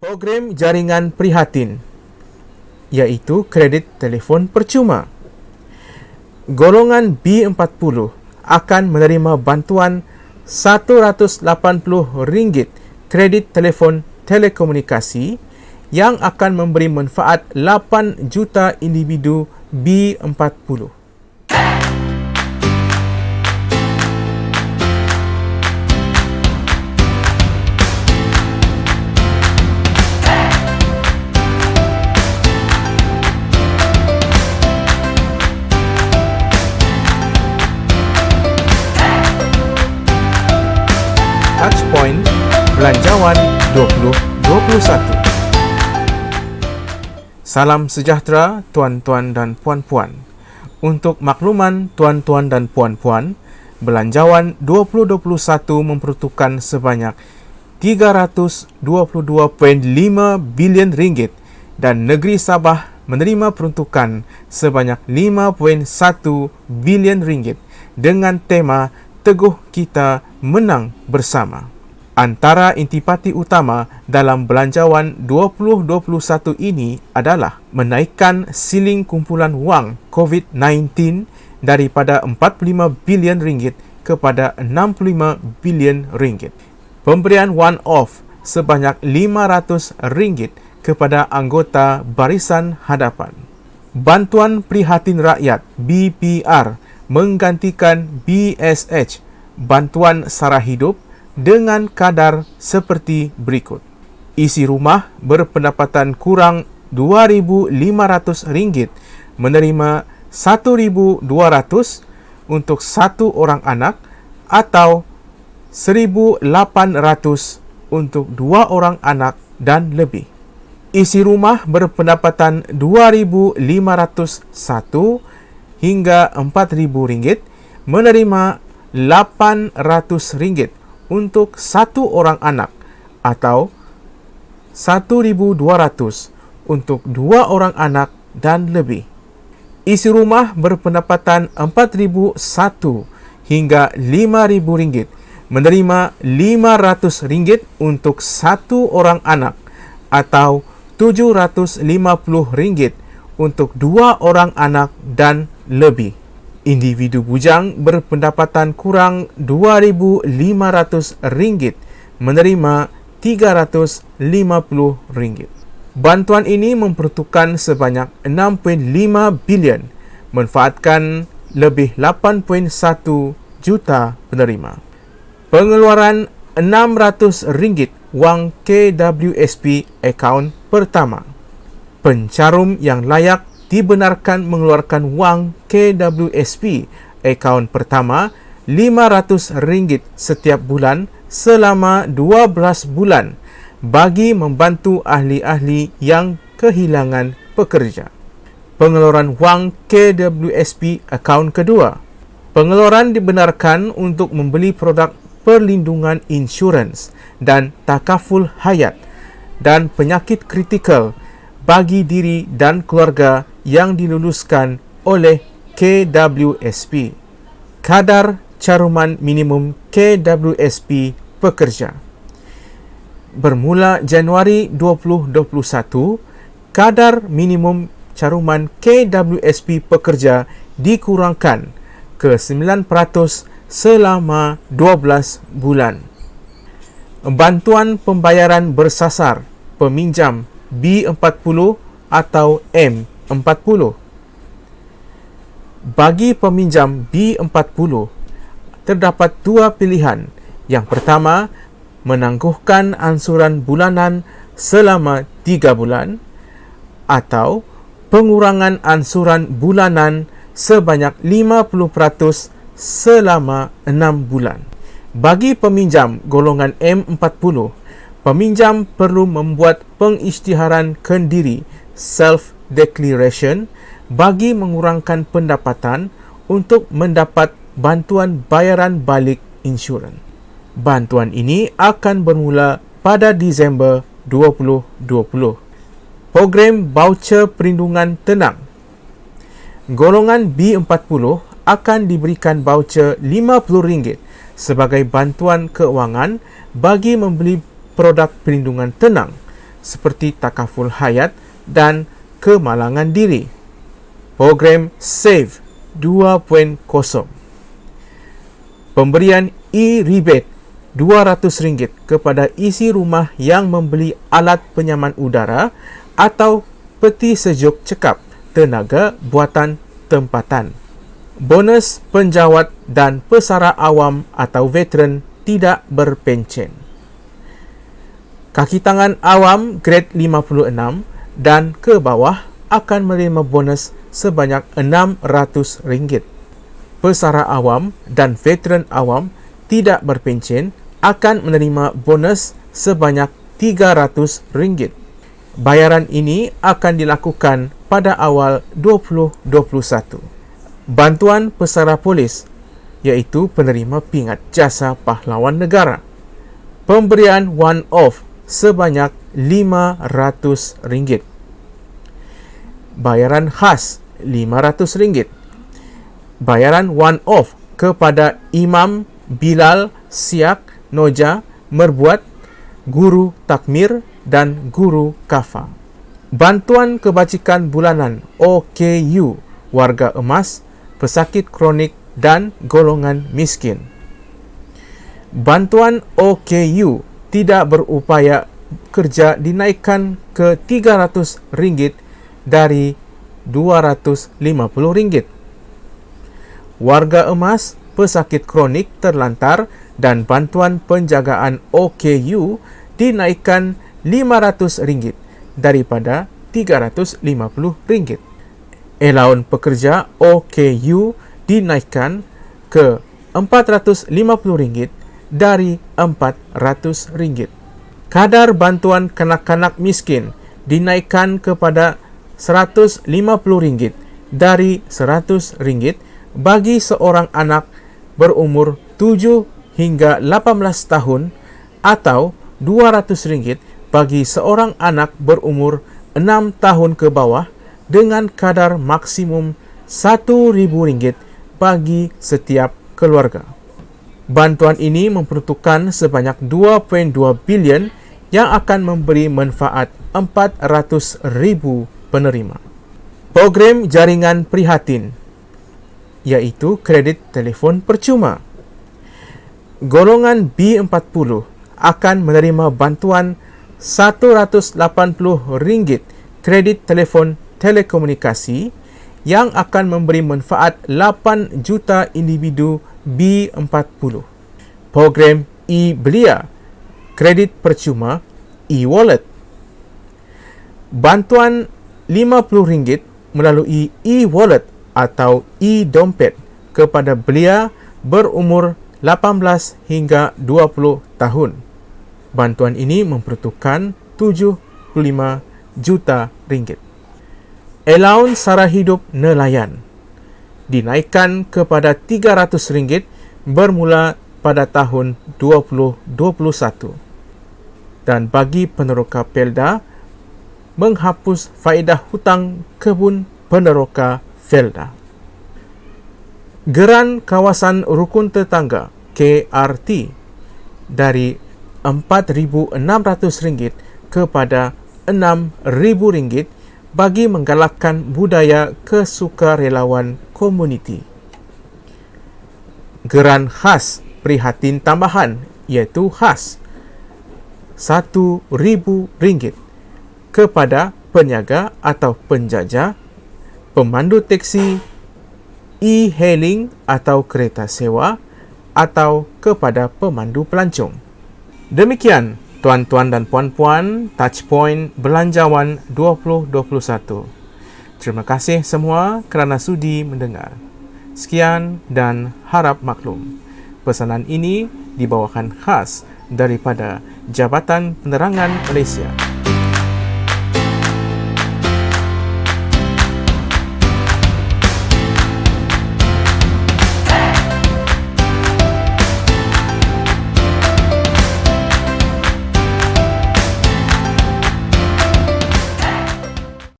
Program jaringan prihatin iaitu kredit telefon percuma. Golongan B40 akan menerima bantuan RM180 kredit telefon telekomunikasi yang akan memberi manfaat 8 juta individu B40. Touchpoint Belanjawan 2021 Salam sejahtera tuan-tuan dan puan-puan. Untuk makluman tuan-tuan dan puan-puan, Belanjawan 2021 memperuntukkan sebanyak 322.5 bilion ringgit dan negeri Sabah menerima peruntukan sebanyak 5.1 bilion ringgit dengan tema Teguh Kita Menang Bersama. Antara intipati utama dalam belanjawan 2021 ini adalah menaikkan siling kumpulan wang COVID-19 daripada 45 bilion ringgit kepada 65 bilion ringgit. Pemberian one-off sebanyak 500 ringgit kepada anggota Barisan Hadapan. Bantuan Prihatin Rakyat BPR menggantikan BSH Bantuan Sara Hidup dengan kadar seperti berikut. Isi rumah berpendapatan kurang RM2,500 menerima RM1,200 untuk satu orang anak atau RM1,800 untuk dua orang anak dan lebih. Isi rumah berpendapatan RM2,501 hingga RM4,000 menerima RM800 untuk satu orang anak atau 1,200 untuk dua orang anak dan lebih. Isi rumah berpendapatan 4,001 hingga 5,000 ringgit menerima 500 ringgit untuk satu orang anak atau 750 ringgit untuk dua orang anak dan lebih individu bujang berpendapatan kurang RM2,500 menerima RM350. Bantuan ini memperuntukkan sebanyak 6.5 bilion manfaatkan lebih 8.1 juta penerima. Pengeluaran RM600 wang KWSP akaun pertama. Pencarum yang layak dibenarkan mengeluarkan wang KWSP akaun pertama RM500 setiap bulan selama 12 bulan bagi membantu ahli-ahli yang kehilangan pekerja. Pengeluaran wang KWSP akaun kedua. Pengeluaran dibenarkan untuk membeli produk perlindungan insurans dan takaful hayat dan penyakit kritikal bagi diri dan keluarga yang diluluskan oleh KWSP. Kadar caruman minimum KWSP pekerja. Bermula Januari 2021, kadar minimum caruman KWSP pekerja dikurangkan ke 9% selama 12 bulan. Bantuan pembayaran bersasar peminjam B40 atau M40. Bagi peminjam B40, terdapat dua pilihan. Yang pertama, menangguhkan ansuran bulanan selama tiga bulan atau pengurangan ansuran bulanan sebanyak 50% selama enam bulan. Bagi peminjam golongan M40, peminjam perlu membuat pengisytiharan kendiri self-declaration bagi mengurangkan pendapatan untuk mendapat bantuan bayaran balik insurans. Bantuan ini akan bermula pada Disember 2020. Program Voucher Perlindungan Tenang Golongan B40 akan diberikan voucher RM50 sebagai bantuan keuangan bagi membeli produk perlindungan tenang seperti takaful hayat dan kemalangan diri. Program SAVE 2.0 Pemberian e-rebate RM200 kepada isi rumah yang membeli alat penyaman udara atau peti sejuk cekap tenaga buatan tempatan. Bonus penjawat dan pesara awam atau veteran tidak berpencen. Kaki tangan awam grade 56 dan ke bawah akan menerima bonus sebanyak RM600. Pesara awam dan veteran awam tidak berpencen akan menerima bonus sebanyak RM300. Bayaran ini akan dilakukan pada awal 2021. Bantuan pesara polis iaitu penerima pingat jasa pahlawan negara. Pemberian one-off sebanyak RM500. Bayaran khas RM500. Bayaran one-off kepada Imam Bilal Siak Noja Merbuat Guru Takmir dan Guru Kafa. Bantuan kebajikan bulanan OKU warga emas, pesakit kronik dan golongan miskin. Bantuan OKU tidak berupaya kerja dinaikkan ke RM300 dari RM250. Warga emas, pesakit kronik terlantar dan bantuan penjagaan OKU dinaikkan RM500 daripada RM350. Elaun pekerja OKU dinaikkan ke RM450 dari RM400. Kadar bantuan kanak-kanak miskin dinaikkan kepada RM150 dari RM100 bagi seorang anak berumur 7 hingga 18 tahun atau RM200 bagi seorang anak berumur 6 tahun ke bawah dengan kadar maksimum RM1,000 bagi setiap keluarga. Bantuan ini memperuntukkan sebanyak 2.2 bilion yang akan memberi manfaat 400,000 penerima. Program jaringan prihatin iaitu kredit telefon percuma. Golongan B40 akan menerima bantuan RM180 kredit telefon telekomunikasi yang akan memberi manfaat 8 juta individu B40. Program e-belia kredit percuma e-wallet. Bantuan RM50 melalui e-wallet atau e-dompet kepada belia berumur 18 hingga 20 tahun. Bantuan ini memperuntukkan 75 juta ringgit. Allowance sara hidup nelayan dinaikkan kepada 300 ringgit bermula pada tahun 2021. Dan bagi peneroka Pelda, menghapus faedah hutang kebun peneroka Felda. Geran kawasan rukun tetangga KRT dari RM4,600 kepada RM6,000 bagi menggalakkan budaya kesukarelawan komuniti. Geran khas prihatin tambahan iaitu khas RM1,000 kepada peniaga atau penjajah, pemandu teksi, e-hailing atau kereta sewa atau kepada pemandu pelancong. Demikian tuan-tuan dan puan-puan Touchpoint Belanjawan 2021. Terima kasih semua kerana sudi mendengar. Sekian dan harap maklum. Pesanan ini dibawakan khas daripada Jabatan Penerangan Malaysia.